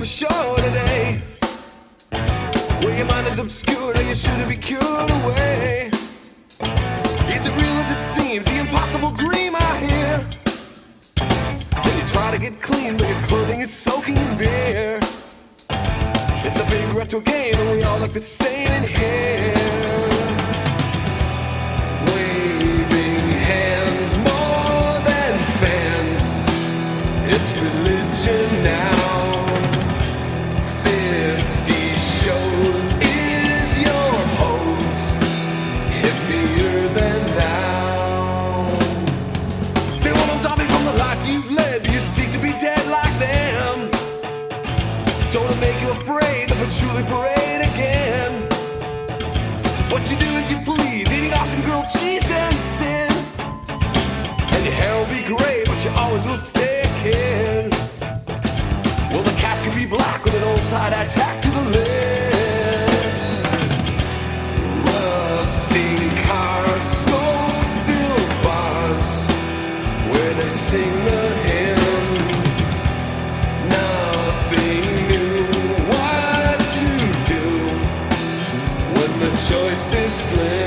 for sure today. Where your mind is obscured or you shouldn't be cured away. Is it real as it seems? The impossible dream I hear. Then you try to get clean, but your clothing is soaking in beer. It's a big retro game, and we all look the same in here. Patchouli parade again? What you do is you please, eating awesome grilled cheese and sin. And your hair will be gray, but you always will stay kid. Well, the cast could be black with an old tie-dye to the lid. Rusting cars, smoke-filled bars, where they sing the choice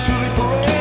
patchouli parade